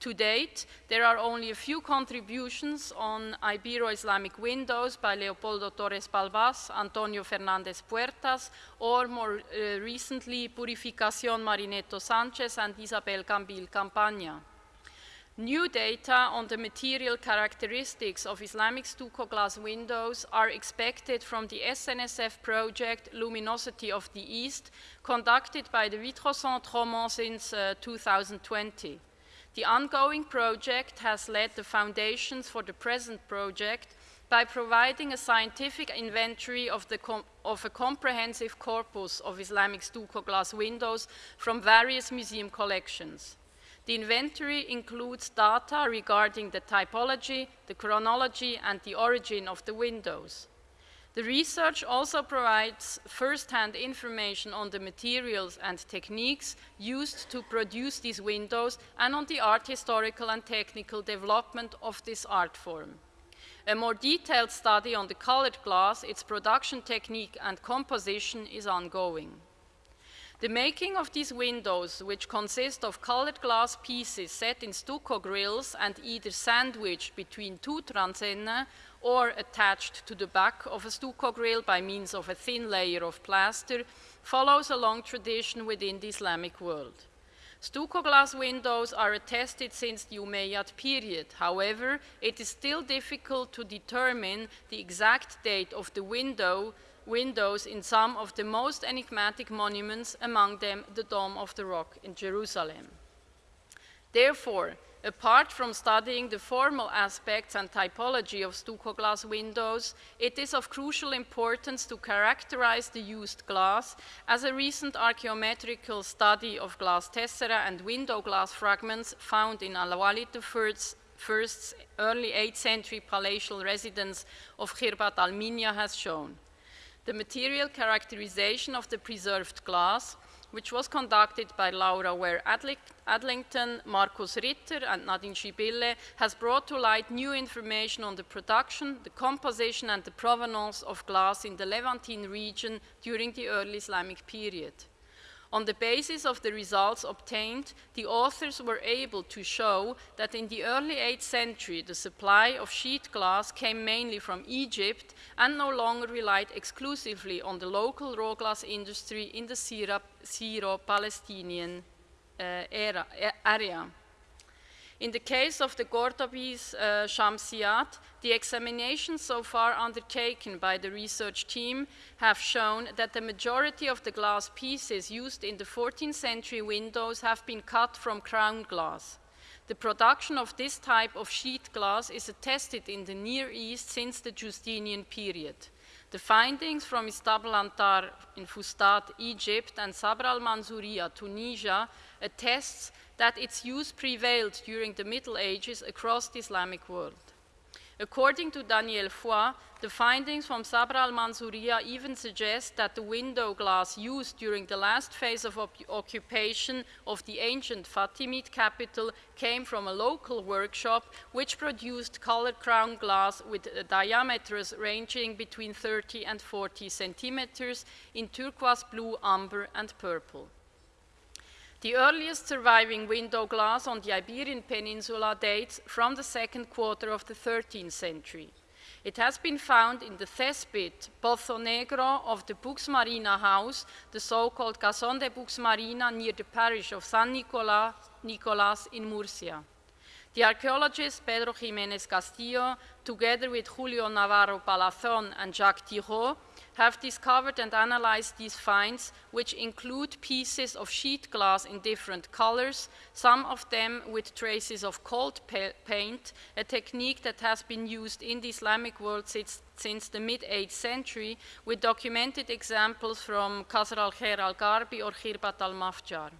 To date, there are only a few contributions on Ibero-Islamic windows by Leopoldo Torres Balbás, Antonio Fernández Puertas, or more uh, recently, Purificación Marinetto Sanchez and Isabel Cambil Campaña. New data on the material characteristics of Islamic stucco glass windows are expected from the SNSF project Luminosity of the East, conducted by the Vitrocentre Romont since uh, 2020. The ongoing project has laid the foundations for the present project, by providing a scientific inventory of, of, a comprehensive corpus of Islamic stucco glass windows from various museum collections. The inventory includes data regarding the typology, the chronology, and the origin of the windows. The research also provides first-hand information on the materials and techniques used to produce these windows and on the art historical and technical development of this art form. A more detailed study on the colored glass, its production technique and composition is ongoing. The making of these windows, which consist of colored glass pieces set in stucco grills and either sandwiched between two transenne or attached to the back of a stucco grill by means of a thin layer of plaster, follows a long tradition within the Islamic world. Stucco glass windows are attested since the Umayyad period. However, it is still difficult to determine the exact date of the window, windows in some of the most enigmatic monuments, among them the Dome of the Rock in Jerusalem. Therefore, Apart from studying the formal aspects and typology of stucco glass windows, it is of crucial importance to characterize the used glass as a recent archaeometrical study of glass tessera and window glass fragments found in Al-Walid I's first early 8th century palatial residence of Khirbat al-Minya has shown. The material characterization of the preserved glass which was conducted by Laura Ware Adlington, Markus Ritter, and Nadine Schibille, has brought to light new information on the production, the composition, and the provenance of glass in the Levantine region during the early Islamic period. On the basis of the results obtained, the authors were able to show that in the early 8th century, the supply of sheet glass came mainly from Egypt and no longer relied exclusively on the local raw glass industry in the Syro-Palestinian uh, area. In the case of the Cordobese uh, Shamsiyat, the examinations so far undertaken by the research team have shown that the majority of the glass pieces used in the 14th century windows have been cut from crown glass. The production of this type of sheet glass is attested in the Near East since the Justinian period. The findings from Istabl Antar in Fustat, Egypt, and Sabr al-Mansouriya, Tunisia, attests that its use prevailed during the Middle Ages across the Islamic world. According to Danièle Foy, the findings from Sabr al-Mansouriya even suggest that the window glass used during the last phase of occupation of the ancient Fatimid capital came from a local workshop which produced colored crown glass with uh, diameters ranging between 30 and 40 centimeters in turquoise blue, amber, and purple. The earliest surviving window glass on the Iberian Peninsula dates from the second quarter of the 13th century. It has been found in the Thespit Pozo Negro of the Buxmarina house, the so-called Cason de Buxmarina near the parish of San Nicolas, Nicolas in Murcia. The archaeologist Pedro Jimenez Castillo, together with Julio Navarro Palazón and Jacques Thiriot, have discovered and analyzed these finds, which include pieces of sheet glass in different colors, some of them with traces of cold paint, a technique that has been used in the Islamic world since, since the mid-8th century, with documented examples from Qasr al-Khair al-Garbi or Khirbat al-Mafjar.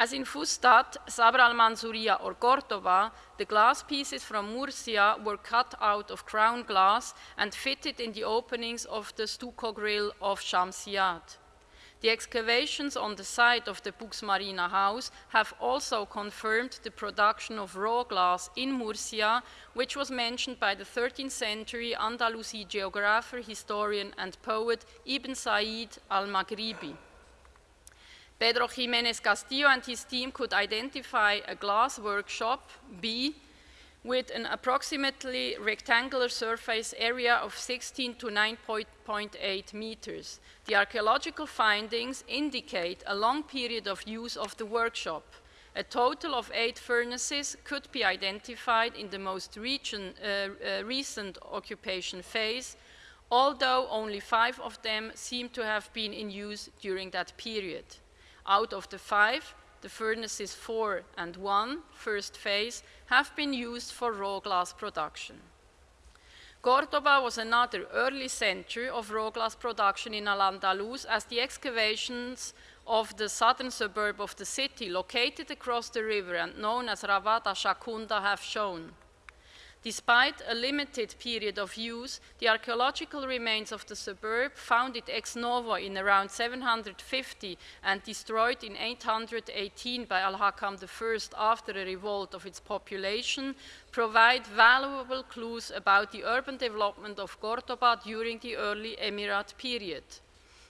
As in Fustat, Sabr al-Mansouriya or Cordoba, the glass pieces from Murcia were cut out of crown glass and fitted in the openings of the stucco grill of Shamsiyat. The excavations on the site of the Buxmarina house have also confirmed the production of raw glass in Murcia, which was mentioned by the 13th century Andalusi geographer, historian, and poet Ibn Said al-Maghribi. Pedro Jimenez Castillo and his team could identify a glass workshop, B, with an approximately rectangular surface area of 16 to 9.8 meters. The archaeological findings indicate a long period of use of the workshop. A total of eight furnaces could be identified in the most region, uh, uh, recent occupation phase, although only five of them seem to have been in use during that period. Out of the five, the furnaces 4 and 1, first phase, have been used for raw glass production. Cordoba was another early center of raw glass production in Al-Andalus as the excavations of the southern suburb of the city, located across the river and known as Ravada Shakunda, have shown. Despite a limited period of use, the archaeological remains of the suburb, founded ex novo in around 750 and destroyed in 818 by Al-Hakam I after a revolt of its population, provide valuable clues about the urban development of Cordoba during the early Emirate period.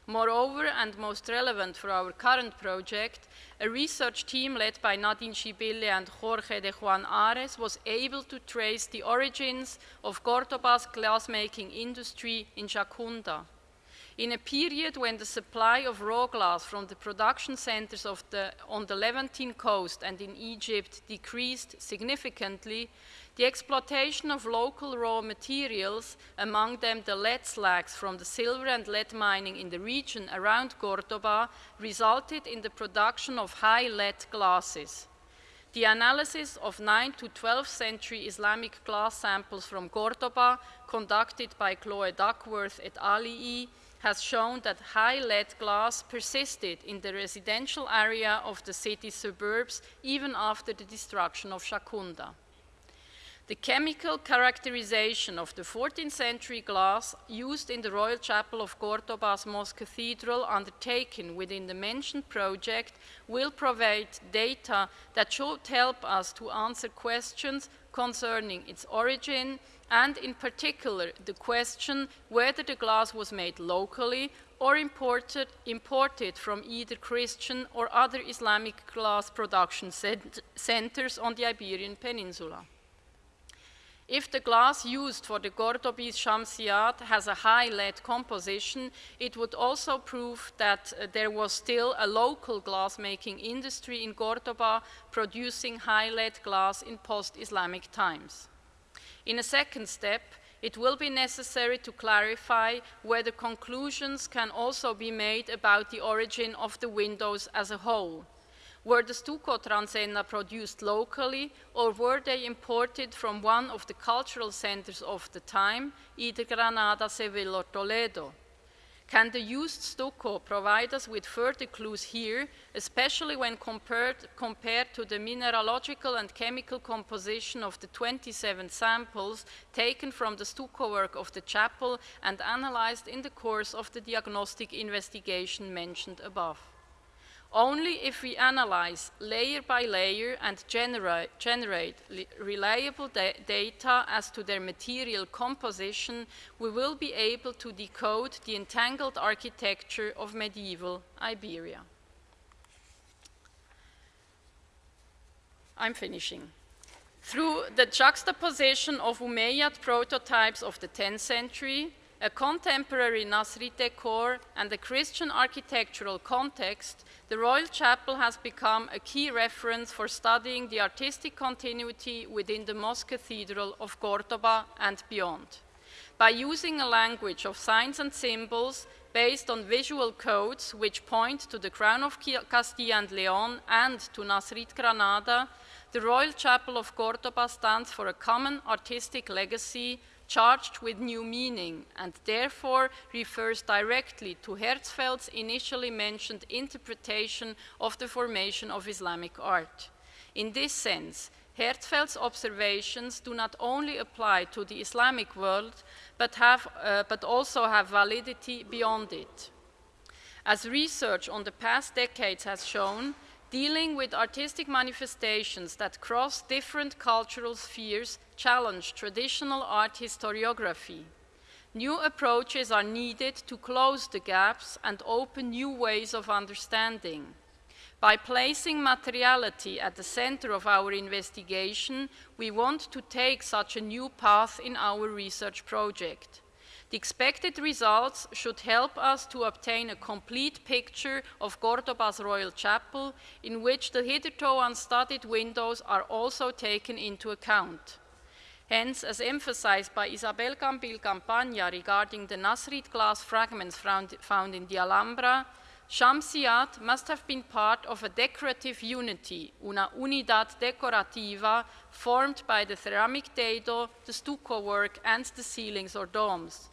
Moreover, and most relevant for our current project, a research team led by Nadine Schibille and Jorge de Juan Ares was able to trace the origins of Cordoba's glassmaking industry in Shakunda. In a period when the supply of raw glass from the production centers the, on the Levantine coast and in Egypt decreased significantly, the exploitation of local raw materials, among them the lead slags from the silver and lead mining in the region around Cordoba, resulted in the production of high lead glasses. The analysis of 9th to 12th century Islamic glass samples from Cordoba, conducted by Chloe Duckworth et al., has shown that high lead glass persisted in the residential area of the city's suburbs even after the destruction of Shakunda. The chemical characterization of the 14th century glass used in the Royal Chapel of Cordoba's Mosque Cathedral undertaken within the mentioned project will provide data that should help us to answer questions concerning its origin and in particular the question whether the glass was made locally or imported, imported from either Christian or other Islamic glass production cent centers on the Iberian Peninsula. If the glass used for the Cordobese Shamsiyat has a high lead composition, it would also prove that uh, there was still a local glass-making industry in Cordoba producing high lead glass in post-Islamic times. In a second step, it will be necessary to clarify whether conclusions can also be made about the origin of the windows as a whole. Were the stucco transenna produced locally or were they imported from one of the cultural centers of the time, either Granada, Seville or Toledo? Can the used stucco provide us with further clues here, especially when compared, compared, to the mineralogical and chemical composition of the 27 samples taken from the stucco work of the chapel and analyzed in the course of the diagnostic investigation mentioned above? Only if we analyze layer by layer and generate, generate reliable da data as to their material composition, we will be able to decode the entangled architecture of medieval Iberia. I'm finishing. Through the juxtaposition of Umayyad prototypes of the 10th century, a contemporary Nasrid decor, and a Christian architectural context, the Royal Chapel has become a key reference for studying the artistic continuity within the Mosque Cathedral of Cordoba and beyond. By using a language of signs and symbols based on visual codes which point to the Crown of Castilla and Leon and to Nasrid Granada, the Royal Chapel of Cordoba stands for a common artistic legacy charged with new meaning and therefore refers directly to Herzfeld's initially mentioned interpretation of the formation of Islamic art. In this sense, Herzfeld's observations do not only apply to the Islamic world, but, have, uh, but also have validity beyond it. As research on the past decades has shown, dealing with artistic manifestations that cross different cultural spheres challenge traditional art historiography. New approaches are needed to close the gaps and open new ways of understanding. By placing materiality at the center of our investigation, we want to take such a new path in our research project. The expected results should help us to obtain a complete picture of Cordoba's Royal Chapel, in which the hitherto unstudied windows are also taken into account. Hence, as emphasized by Isabel Cambil Campaña regarding the Nasrid glass fragments found, found in the Alhambra, Shamsiyat must have been part of a decorative unity, una unidad decorativa, formed by the ceramic dado, the stucco work, and the ceilings or domes.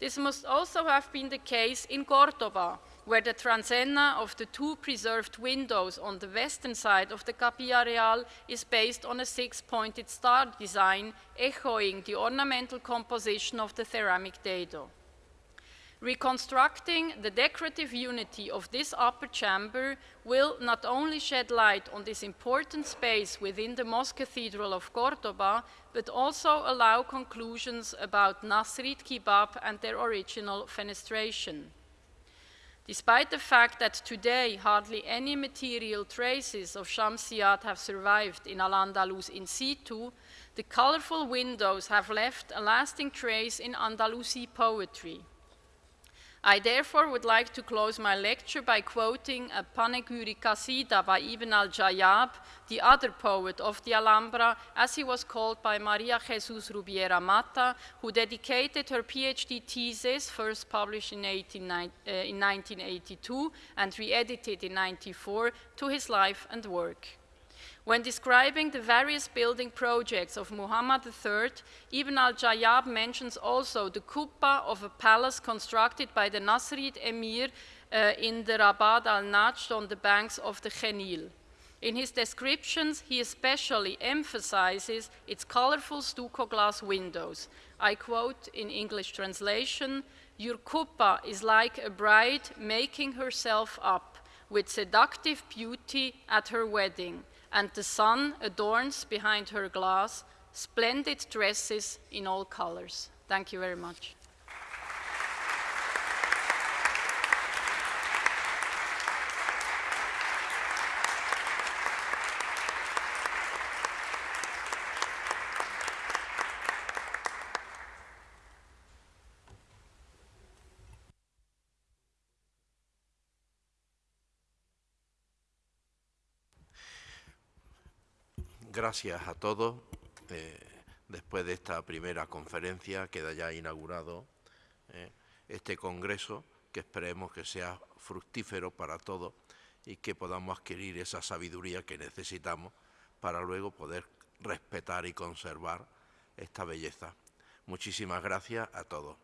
This must also have been the case in Cordoba, where the transenna of the two preserved windows on the western side of the Capilla Real is based on a six-pointed star design, echoing the ornamental composition of the ceramic dado. Reconstructing the decorative unity of this upper chamber will not only shed light on this important space within the Mosque Cathedral of Cordoba, but also allow conclusions about Nasrid Qubab and their original fenestration. Despite the fact that today hardly any material traces of Shamsiyat have survived in Al-Andalus in situ, the colorful windows have left a lasting trace in Andalusi poetry. I therefore would like to close my lecture by quoting a panegyric qasida by Ibn al-Jayyab, the other poet of the Alhambra, as he was called by Maria Jesus Rubiera Mata, who dedicated her PhD thesis, first published in, 18, uh, in 1982 and re-edited in 94, to his life and work. When describing the various building projects of Muhammad III, Ibn al-Jayyab mentions also the qubba of a palace constructed by the Nasrid emir uh, in the Rabad al-Najd on the banks of the Genil. In his descriptions, he especially emphasizes its colorful stucco glass windows. I quote in English translation, your qubba is like a bride making herself up with seductive beauty at her wedding and the sun adorns behind her glass splendid dresses in all colors. Thank you very much. Gracias a todos. Eh, después de esta primera conferencia queda ya inaugurado eh, este congreso que esperemos que sea fructífero para todos y que podamos adquirir esa sabiduría que necesitamos para luego poder respetar y conservar esta belleza. Muchísimas gracias a todos.